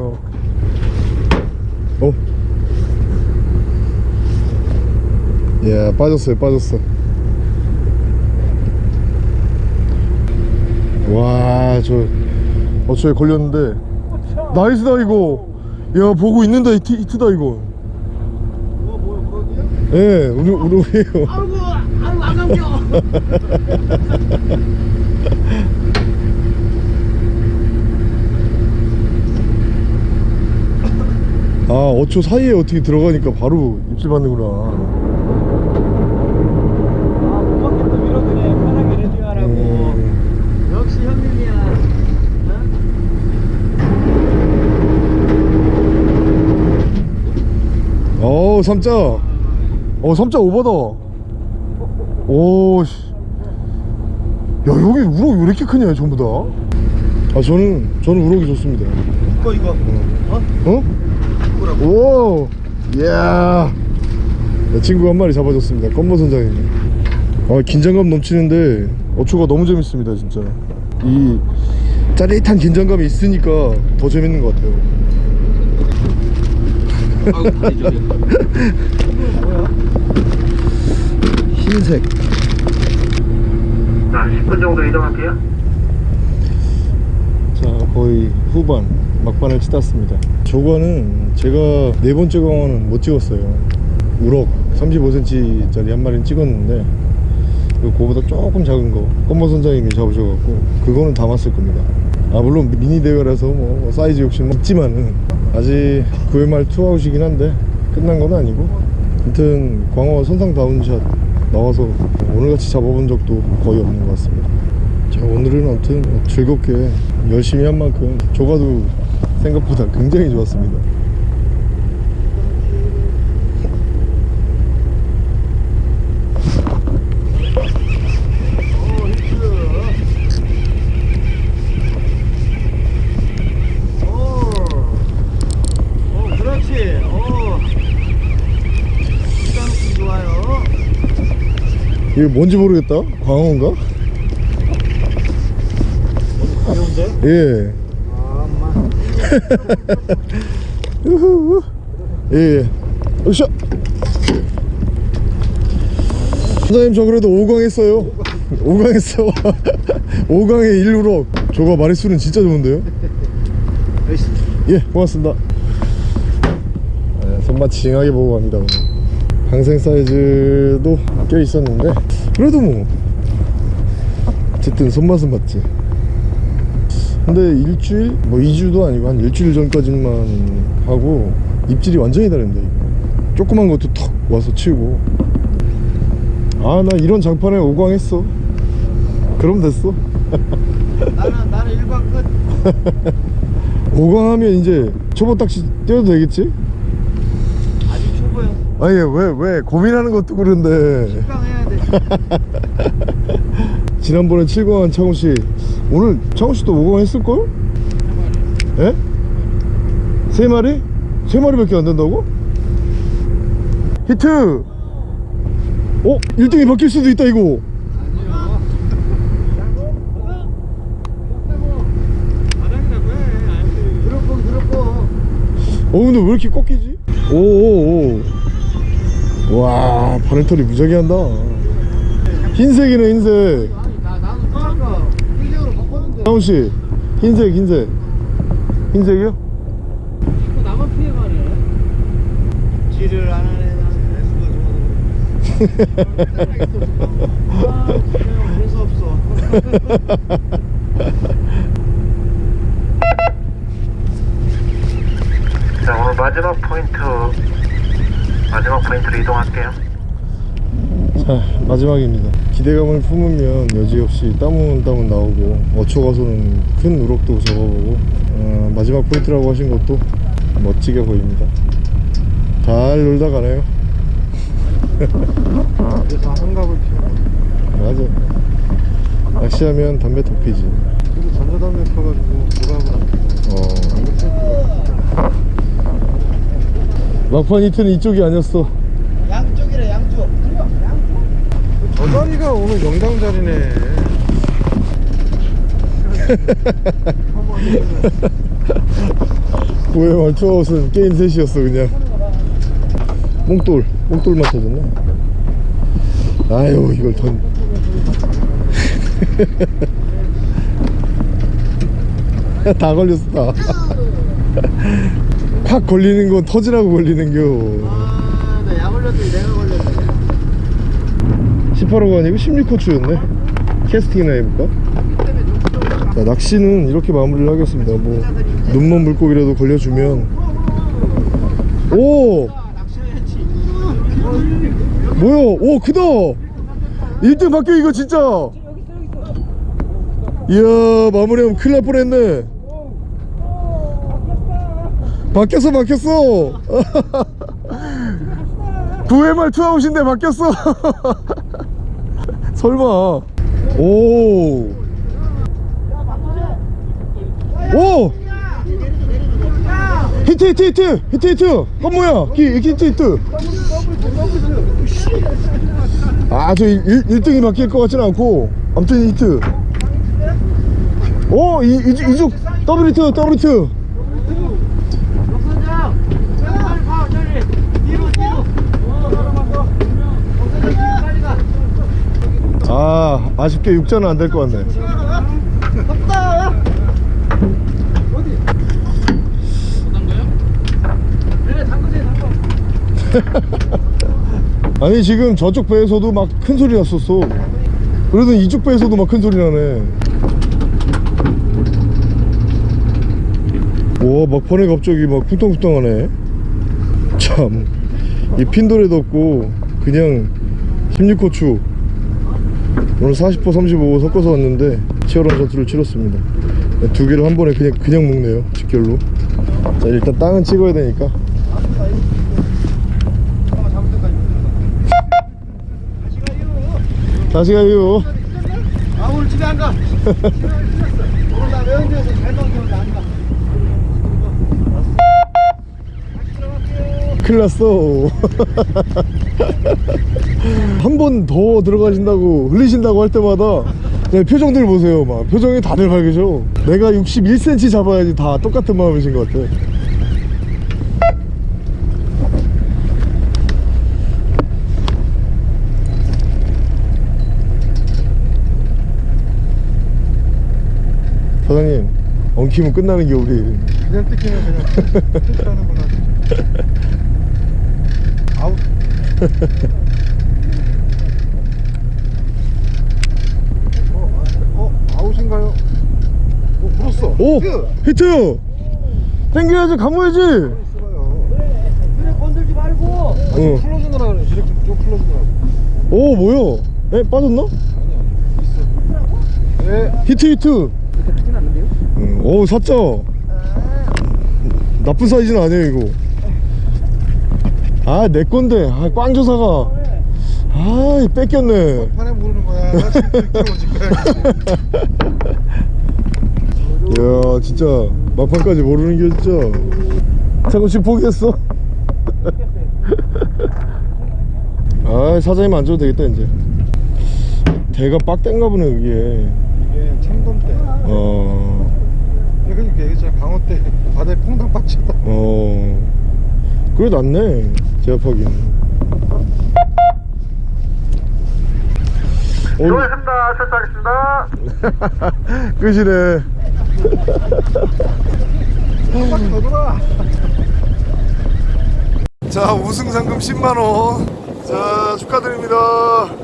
어? 야 빠졌어요 빠졌어 와 저 어초에 걸렸는데 나이스다 이거 야 보고 있는다 히트, 히트다 이거? 예 우리 우리예요 아이고 아이고 안 감겨 아 어초 사이에 어떻게 들어가니까 바로 입질 받는구나. 아못 받겠다. 밀어주네 편하게 레디하라고. 음. 역시 형님이야. 어? 삼자. 어 삼자 오버다. 오씨. 야 여기 우럭 왜 이렇게 크냐 전부 다아 저는 저는 우럭이 좋습니다. 이거 이거. 어? 오 이야. 내 친구 한 마리 잡아줬습니다. 껌버 선장님이 아 긴장감 넘치는데 어초가 너무 재밌습니다 진짜. 이 짜릿한 긴장감이 있으니까 더 재밌는 것 같아요. 흰색. 자, 10분 정도 이동할게요. 자 거의 후반. 막판을 치닫습니다 저거는 제가 네 번째 광어는 못 찍었어요. 우럭 35cm 짜리 한 마리는 찍었는데 그거보다 조금 작은 거 껌버 선장님이 잡으셔갖고 그거는 담았을 겁니다. 아 물론 미니 대회라서 뭐 사이즈 욕심 있지만은 아직 9회 말 투아웃이긴 한데 끝난 건 아니고. 아무튼 광어 선상 down shot 나와서 오늘같이 잡아본 적도 거의 없는 것 같습니다. 자 오늘은 아무튼 즐겁게 열심히 한 만큼 조가도 생각보다 굉장히 좋았습니다 이게 뭔지 모르겠다 광어인가? 가벼운데? 예아 엄마 우후. 예, 예. 으쌰. 선장님 저 그래도 5강 했어요. 5강 했어. 5강에 1우럭 저거 마리수는 진짜 좋은데요? 예 고맙습니다. 네, 손맛 징하게 보고 갑니다 오늘. 방생 사이즈도 껴 있었는데. 그래도 뭐. 어쨌든 손맛은 맞지 근데 일주일? 뭐 2주도 아니고 한 일주일 전까지만 하고 입질이 완전히 다른데. 조그만 것도 턱 와서 치우고. 아 나 이런 장판에 오광 했어. 그럼 됐어. 나는 나는 일반 끝. 오광하면 이제 초보 딱지 떼어도 되겠지? 아직 초보야 아니 왜왜 고민하는 것도 그런데. 해야 돼. 지난번에 7광한 창훈씨 오늘 창훈씨도 5광 했을걸? 예? 세 마리? 세 마리밖에 안 된다고? 히트! 어? 1등이 바뀔 수도 있다 이거 어 근데 왜 이렇게 꺾이지? 오오오 와 바늘털이 무지하게 한다 흰색이네 흰색 나 나는 아까 흰색으로 창훈씨 흰색 흰색. 흰색이요? 자꾸 나만 피해가네. 지를 안 하네 아 재수 없어. 자, 오늘 마지막 포인트, 마지막 포인트로 이동할게요. 자 마지막입니다. 기대감을 품으면 여지없이 땀은 땀은 나오고 어초 가서는 큰 우럭도 잡아보고 어, 마지막 포인트라고 하신 것도 멋지게 보입니다. 잘 놀다 가네요. 그래서 한갑을 피워 맞아 낚시하면 담배 턱 피지. 그리고 전자담배 펴가지고 피워 어. 막판 히트는 이쪽이 아니었어 양쪽이래 양쪽 저 자리가 오늘 영당 자리네. 구회 말 투아웃은 게임 셋이었어 그냥. 몽돌 몽돌 맞춰줬네. 아유 이걸 던. 다 걸렸어 다. 확 걸리는 건 터지라고 걸리는겨 아나약 올렸더니 내가 걸렸네 18호가 아니고 16호추였네. 캐스팅이나 해볼까? 자, 낚시는 이렇게 마무리를 하겠습니다. 뭐 눈먼 물고기라도 걸려주면. 오! 뭐야? 오 크다! 1등 바뀌어 이거 진짜! 이야 마무리하면 큰일 날 뻔했네. 바뀌었어 바뀌었어! 9회말 투아웃인데 바뀌었어 설마. 오. 오! 히트 히트 히트 히트 히트. 한모야? 기 히트 히트. 아저 1등이 바뀔 것 같진 않고 아무튼 히트. 오 이, 이, 이쪽 더블 히트 더블 히트 박선장 빨리 가 저리 뒤로 뒤로 박선장 빨리 가 아 아쉽게 6자는 안될 것 같네. 없다 그래 담그세요? 담궈 아니 지금 저쪽 배에서도 막 큰 소리 났었어. 그래도 이쪽 배에서도 막 큰 소리 나네. 와 막판에 갑자기 막 쿵텅쿵텅하네. 참 이 핀도레도 없고 그냥 16호추 오늘 40호 35호 섞어서 왔는데 치열한 전투를 치렀습니다. 두 개를 한 번에 그냥 그냥 먹네요 직결로. 자 일단 땅은 찍어야 되니까. 다시 가요. 아 오늘 집에 안가 오늘 나 외연주에서 잘 먹는데 안가. 큰일 났어 한 번 더 들어가신다고 흘리신다고 할 때마다 네, 표정들 보세요 막. 표정이 다들 밝으셔. 내가 61cm 잡아야지 다 똑같은 마음이신 것 같아. 사장님 엉키면 끝나는 게 우리 그냥 뜯기면 그냥 뜯기라는구나 아웃 어, 어 아웃인가요? 어 물었어 오! 히트! 땡겨야지 감아야지. 그래 건들지 말고. 응. 클로즈느라 그래 이렇게 좀 클로즈느라 오 뭐야? 에 빠졌나? 아니 아니 있어. 네 히트 히트. 응. 오 사자 나쁜 사이즈는 아니에요 이거. 아 내 건데. 아 꽝조사가. 아 뺏겼네. 판에 모르는 거야 이야 진짜 막판까지 모르는 게 진짜. 잠깐씩 포기했어? 아 사장님 안 줘도 되겠다 이제. 대가 빡땡가 보네 이게. 이게 참돔 때. 어... 그러니까 얘기했잖아 강원 때 바다에 퐁당 빠졌다 어... 그래 낫네 오늘 수고하셨습니다. 출발하겠습니다. 끝이네 자 우승 상금 10만원. 자 축하드립니다